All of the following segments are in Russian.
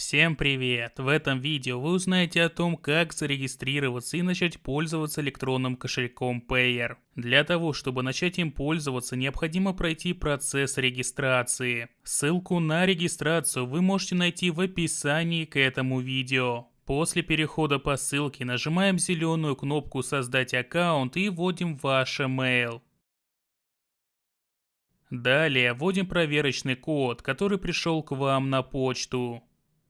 Всем привет! В этом видео вы узнаете о том, как зарегистрироваться и начать пользоваться электронным кошельком Payer. Для того, чтобы начать им пользоваться, необходимо пройти процесс регистрации. Ссылку на регистрацию вы можете найти в описании к этому видео. После перехода по ссылке нажимаем зеленую кнопку «Создать аккаунт» и вводим ваш email. Далее вводим проверочный код, который пришел к вам на почту.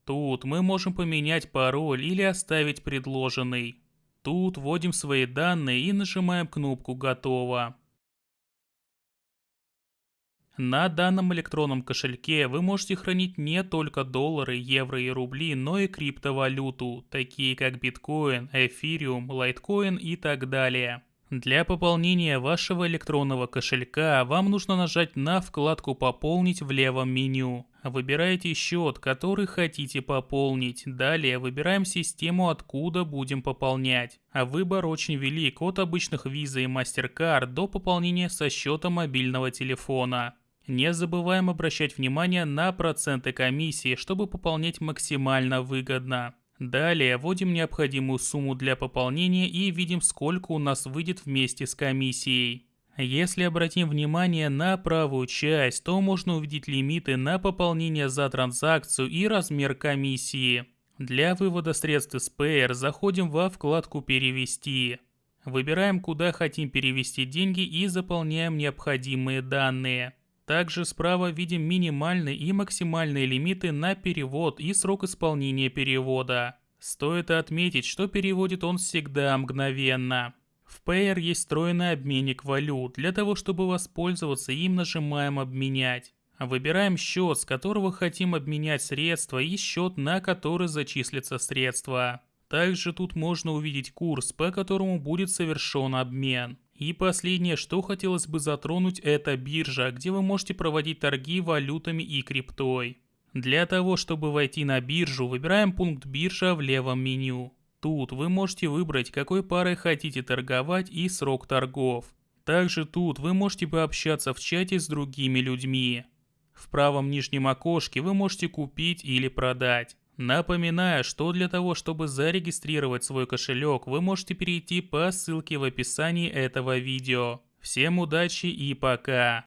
Тут мы можем поменять пароль или оставить предложенный. Тут вводим свои данные и нажимаем кнопку «Готово». На данном электронном кошельке вы можете хранить не только доллары, евро и рубли, но и криптовалюту, такие как биткоин, эфириум, лайткоин и так далее. Для пополнения вашего электронного кошелька вам нужно нажать на вкладку «Пополнить» в левом меню. Выбираете счет, который хотите пополнить. Далее выбираем систему, откуда будем пополнять. А выбор очень велик, от обычных Visa и MasterCard до пополнения со счета мобильного телефона. Не забываем обращать внимание на проценты комиссии, чтобы пополнять максимально выгодно. Далее вводим необходимую сумму для пополнения и видим сколько у нас выйдет вместе с комиссией. Если обратим внимание на правую часть, то можно увидеть лимиты на пополнение за транзакцию и размер комиссии. Для вывода средств из Payer заходим во вкладку «Перевести». Выбираем, куда хотим перевести деньги и заполняем необходимые данные. Также справа видим минимальные и максимальные лимиты на перевод и срок исполнения перевода. Стоит отметить, что переводит он всегда мгновенно. В Payer есть встроенный обменник валют. Для того, чтобы воспользоваться им, нажимаем «Обменять». Выбираем счет, с которого хотим обменять средства и счет, на который зачислятся средства. Также тут можно увидеть курс, по которому будет совершен обмен. И последнее, что хотелось бы затронуть, это биржа, где вы можете проводить торги валютами и криптой. Для того, чтобы войти на биржу, выбираем пункт биржа в левом меню. Тут вы можете выбрать, какой парой хотите торговать и срок торгов. Также тут вы можете пообщаться в чате с другими людьми. В правом нижнем окошке вы можете купить или продать. Напоминаю, что для того, чтобы зарегистрировать свой кошелек, вы можете перейти по ссылке в описании этого видео. Всем удачи и пока!